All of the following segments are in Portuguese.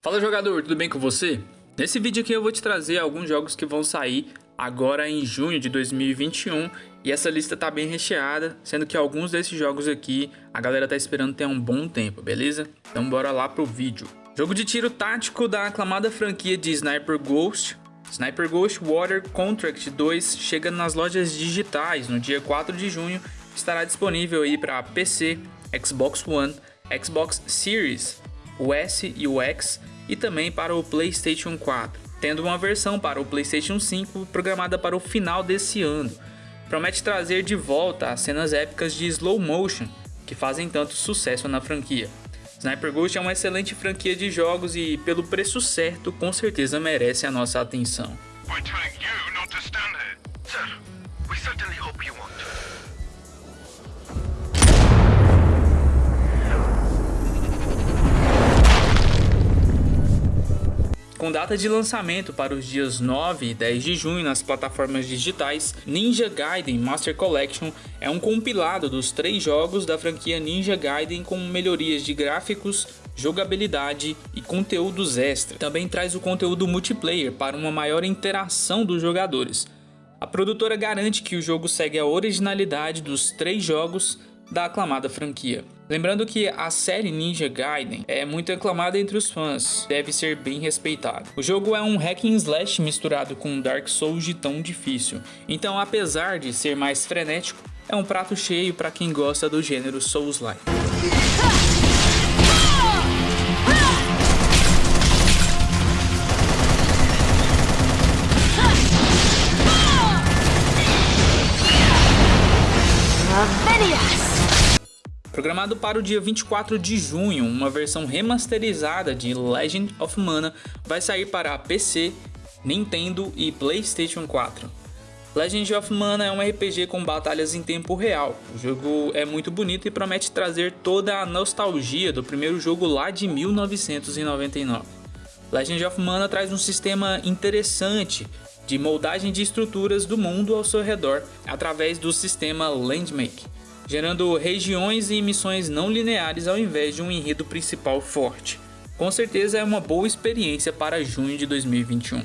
Fala jogador, tudo bem com você? Nesse vídeo aqui eu vou te trazer alguns jogos que vão sair agora em junho de 2021 e essa lista tá bem recheada, sendo que alguns desses jogos aqui a galera tá esperando ter um bom tempo, beleza? Então bora lá pro vídeo. Jogo de tiro tático da aclamada franquia de Sniper Ghost. Sniper Ghost Water Contract 2 chega nas lojas digitais no dia 4 de junho, estará disponível aí para PC, Xbox One, Xbox Series, o S e o X e também para o PlayStation 4, tendo uma versão para o PlayStation 5 programada para o final desse ano. Promete trazer de volta as cenas épicas de slow motion que fazem tanto sucesso na franquia. Sniper Ghost é uma excelente franquia de jogos e, pelo preço certo, com certeza merece a nossa atenção. Com data de lançamento para os dias 9 e 10 de junho nas plataformas digitais, Ninja Gaiden Master Collection é um compilado dos três jogos da franquia Ninja Gaiden com melhorias de gráficos, jogabilidade e conteúdos extra. Também traz o conteúdo multiplayer para uma maior interação dos jogadores. A produtora garante que o jogo segue a originalidade dos três jogos da aclamada franquia. Lembrando que a série Ninja Gaiden é muito aclamada entre os fãs, deve ser bem respeitado. O jogo é um hack and slash misturado com Dark Souls de tão difícil, então apesar de ser mais frenético, é um prato cheio para quem gosta do gênero Souls-like. Programado para o dia 24 de junho, uma versão remasterizada de Legend of Mana vai sair para PC, Nintendo e PlayStation 4. Legend of Mana é um RPG com batalhas em tempo real. O jogo é muito bonito e promete trazer toda a nostalgia do primeiro jogo lá de 1999. Legend of Mana traz um sistema interessante de moldagem de estruturas do mundo ao seu redor através do sistema Landmake gerando regiões e missões não lineares ao invés de um enredo principal forte. Com certeza é uma boa experiência para junho de 2021.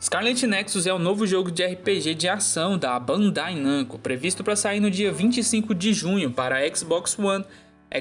Scarlet Nexus é o novo jogo de RPG de ação da Bandai Namco, previsto para sair no dia 25 de junho para Xbox One,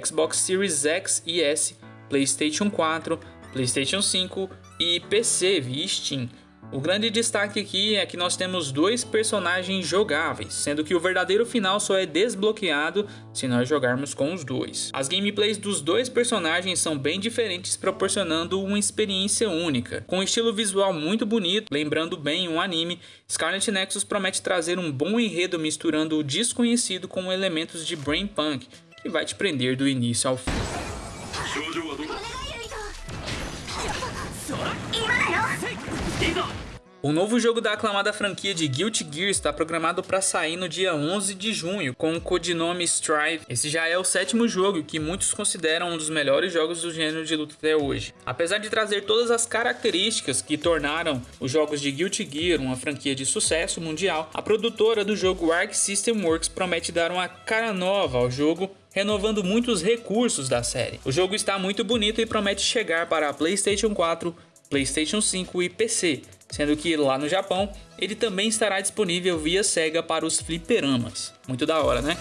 Xbox Series X e S, PlayStation 4, PlayStation 5 e PC via Steam. O grande destaque aqui é que nós temos dois personagens jogáveis, sendo que o verdadeiro final só é desbloqueado se nós jogarmos com os dois. As gameplays dos dois personagens são bem diferentes, proporcionando uma experiência única. Com um estilo visual muito bonito, lembrando bem um anime, Scarlet Nexus promete trazer um bom enredo misturando o desconhecido com elementos de brain punk, que vai te prender do início ao fim. O novo jogo da aclamada franquia de Guilty Gear está programado para sair no dia 11 de junho, com o codinome Strive. Esse já é o sétimo jogo que muitos consideram um dos melhores jogos do gênero de luta até hoje. Apesar de trazer todas as características que tornaram os jogos de Guilty Gear uma franquia de sucesso mundial, a produtora do jogo Arc System Works promete dar uma cara nova ao jogo renovando muitos recursos da série. O jogo está muito bonito e promete chegar para a PlayStation 4, PlayStation 5 e PC, sendo que lá no Japão ele também estará disponível via Sega para os fliperamas. Muito da hora, né?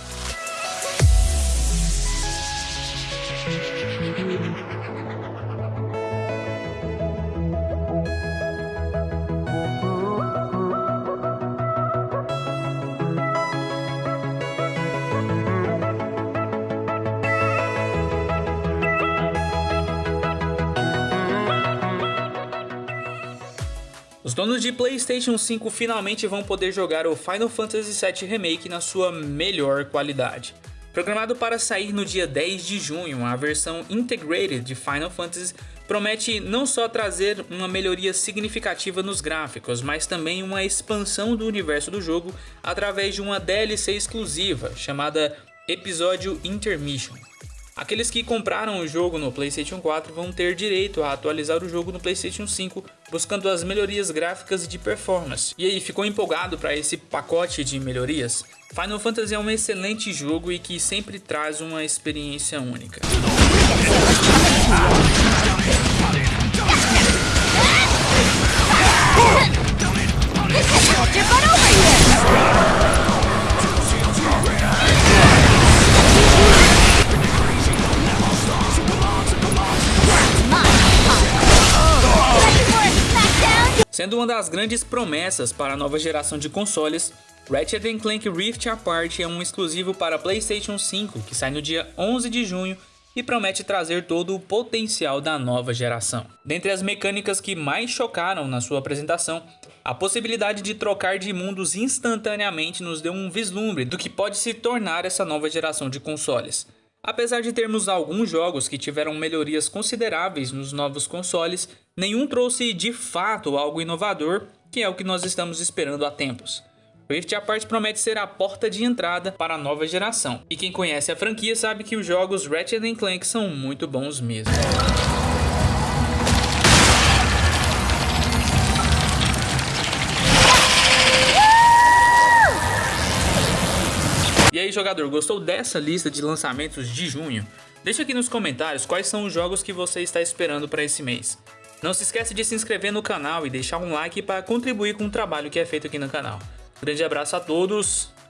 Os donos de PlayStation 5 finalmente vão poder jogar o Final Fantasy VII Remake na sua melhor qualidade. Programado para sair no dia 10 de junho, a versão Integrated de Final Fantasy promete não só trazer uma melhoria significativa nos gráficos, mas também uma expansão do universo do jogo através de uma DLC exclusiva chamada Episódio Intermission. Aqueles que compraram o jogo no PlayStation 4 vão ter direito a atualizar o jogo no PlayStation 5, buscando as melhorias gráficas e de performance. E aí, ficou empolgado para esse pacote de melhorias? Final Fantasy é um excelente jogo e que sempre traz uma experiência única. Sendo uma das grandes promessas para a nova geração de consoles, Ratchet Clank Rift Apart é um exclusivo para PlayStation 5 que sai no dia 11 de junho e promete trazer todo o potencial da nova geração. Dentre as mecânicas que mais chocaram na sua apresentação, a possibilidade de trocar de mundos instantaneamente nos deu um vislumbre do que pode se tornar essa nova geração de consoles. Apesar de termos alguns jogos que tiveram melhorias consideráveis nos novos consoles, nenhum trouxe de fato algo inovador, que é o que nós estamos esperando há tempos. Rift Apart promete ser a porta de entrada para a nova geração, e quem conhece a franquia sabe que os jogos Ratchet Clank são muito bons mesmo. E aí jogador, gostou dessa lista de lançamentos de junho? Deixa aqui nos comentários quais são os jogos que você está esperando para esse mês. Não se esqueça de se inscrever no canal e deixar um like para contribuir com o trabalho que é feito aqui no canal. Grande abraço a todos